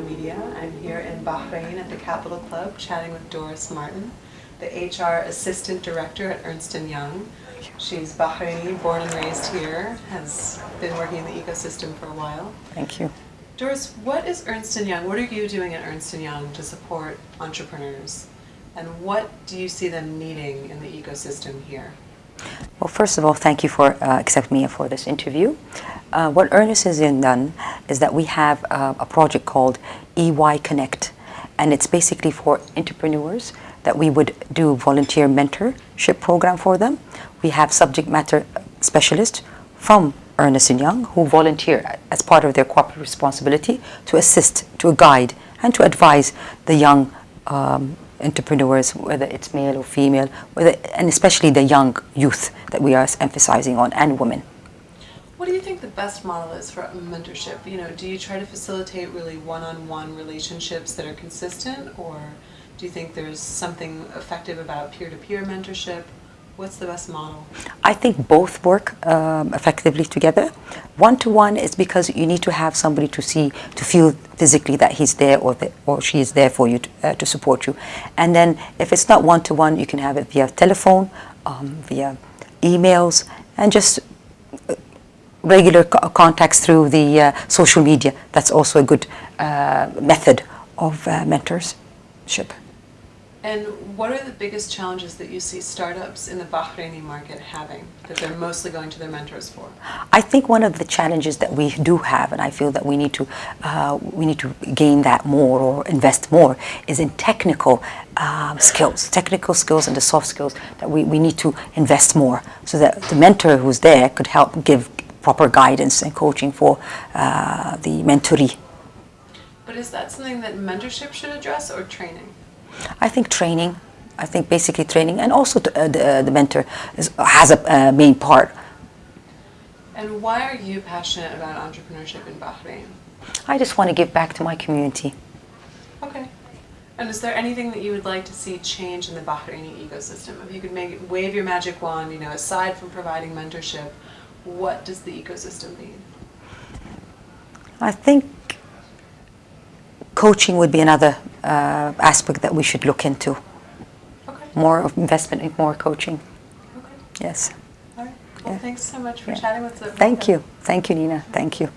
Media. I'm here in Bahrain at the Capital Club chatting with Doris Martin, the HR Assistant Director at Ernst & Young. She's Bahraini, born and raised here, has been working in the ecosystem for a while. Thank you. Doris, what is Ernst & Young? What are you doing at Ernst & Young to support entrepreneurs? And what do you see them needing in the ecosystem here? Well, first of all, thank you for uh, accepting me for this interview. Uh, what Ernst has done is that we have uh, a project called EY Connect, and it's basically for entrepreneurs that we would do volunteer mentorship program for them. We have subject matter specialists from Ernst & Young who volunteer as part of their corporate responsibility to assist, to guide, and to advise the young um, entrepreneurs, whether it's male or female, whether, and especially the young youth that we are emphasizing on, and women. What do you think the best model is for mentorship? You know, do you try to facilitate really one-on-one -on -one relationships that are consistent, or do you think there's something effective about peer-to-peer -peer mentorship? What's the best model? I think both work um, effectively together. One-to-one is because you need to have somebody to see, to feel physically that he's there or, the, or she is there for you to, uh, to support you. And then if it's not one-to-one, -one, you can have it via telephone, um, via emails, and just regular co contacts through the uh, social media. That's also a good uh, method of uh, mentorship. And what are the biggest challenges that you see startups in the Bahraini market having that they're mostly going to their mentors for? I think one of the challenges that we do have, and I feel that we need to uh, we need to gain that more or invest more, is in technical um, skills, technical skills and the soft skills that we, we need to invest more so that the mentor who's there could help give proper guidance and coaching for uh, the mentoree. But is that something that mentorship should address or training? I think training. I think basically training, and also uh, the, uh, the mentor is, has a uh, main part. And why are you passionate about entrepreneurship in Bahrain? I just want to give back to my community. Okay. And is there anything that you would like to see change in the Bahraini ecosystem? If you could make wave your magic wand, you know, aside from providing mentorship, what does the ecosystem need? I think coaching would be another uh, aspect that we should look into. Okay. More investment in more coaching. Okay. Yes. All right. Well, yeah. thanks so much for yeah. chatting with us. Thank you. Thank you, Nina. Thank you.